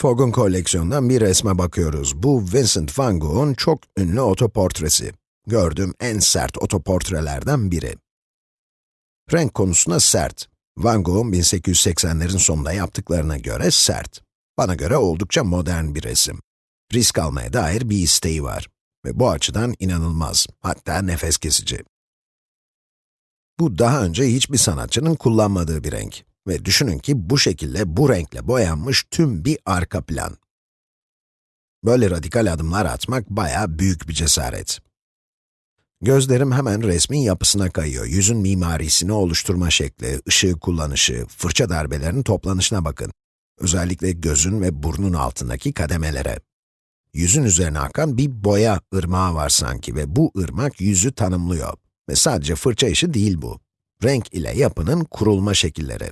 Fogg'un koleksiyonundan bir resme bakıyoruz. Bu Vincent van Gogh'un çok ünlü otoportresi. Gördüğüm en sert otoportrelerden biri. Renk konusuna sert. Van Gogh'un 1880'lerin sonunda yaptıklarına göre sert. Bana göre oldukça modern bir resim. Risk almaya dair bir isteği var. Ve bu açıdan inanılmaz, hatta nefes kesici. Bu daha önce hiçbir sanatçının kullanmadığı bir renk. Ve düşünün ki bu şekilde bu renkle boyanmış tüm bir arka plan. Böyle radikal adımlar atmak bayağı büyük bir cesaret. Gözlerim hemen resmin yapısına kayıyor. Yüzün mimarisini oluşturma şekli, ışığı kullanışı, fırça darbelerinin toplanışına bakın. Özellikle gözün ve burnun altındaki kademelere. Yüzün üzerine akan bir boya ırmağı var sanki ve bu ırmak yüzü tanımlıyor. Ve sadece fırça işi değil bu. Renk ile yapının kurulma şekilleri.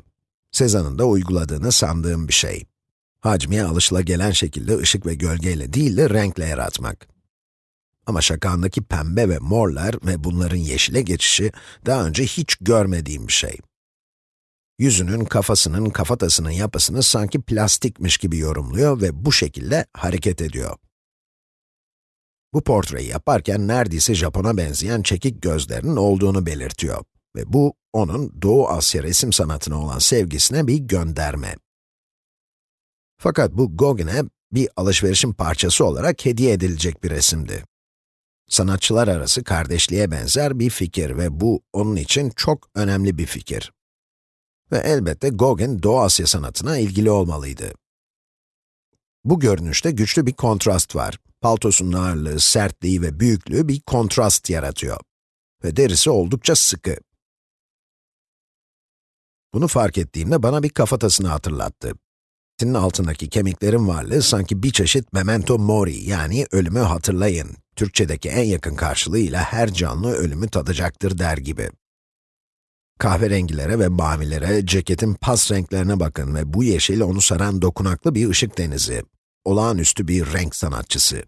Sezan'ın da uyguladığını sandığım bir şey. Hacmiye alışılagelen şekilde ışık ve gölgeyle değil de renkle yaratmak. Ama şakandaki pembe ve morlar ve bunların yeşile geçişi daha önce hiç görmediğim bir şey. Yüzünün, kafasının, kafatasının yapısını sanki plastikmiş gibi yorumluyor ve bu şekilde hareket ediyor. Bu portreyi yaparken neredeyse Japon'a benzeyen çekik gözlerinin olduğunu belirtiyor. Ve bu, onun Doğu Asya resim sanatına olan sevgisine bir gönderme. Fakat bu Gauguin'e bir alışverişin parçası olarak hediye edilecek bir resimdi. Sanatçılar arası kardeşliğe benzer bir fikir ve bu, onun için çok önemli bir fikir. Ve elbette Gauguin, Doğu Asya sanatına ilgili olmalıydı. Bu görünüşte güçlü bir kontrast var. Paltosunun ağırlığı, sertliği ve büyüklüğü bir kontrast yaratıyor. Ve derisi oldukça sıkı. Bunu fark ettiğimde bana bir kafatasını hatırlattı. Senin altındaki kemiklerin varlığı sanki bir çeşit memento mori yani ölümü hatırlayın. Türkçedeki en yakın karşılığıyla her canlı ölümü tadacaktır der gibi. Kahverengilere ve mavilere, ceketin pas renklerine bakın ve bu yeşil onu saran dokunaklı bir ışık denizi. Olağanüstü bir renk sanatçısı.